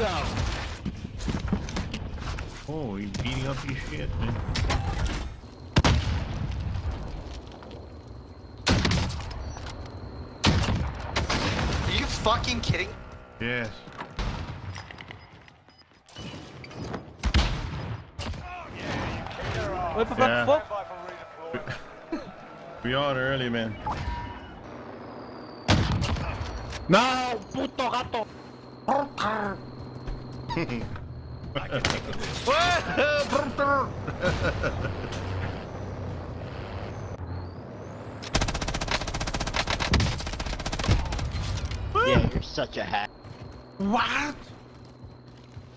out. Oh, he's beating up your shit, man. Are you fucking kidding? Yes. Whip, whip, Yeah. whip. We are early, man. No, puto gato. Yeah, you're such a hack. What?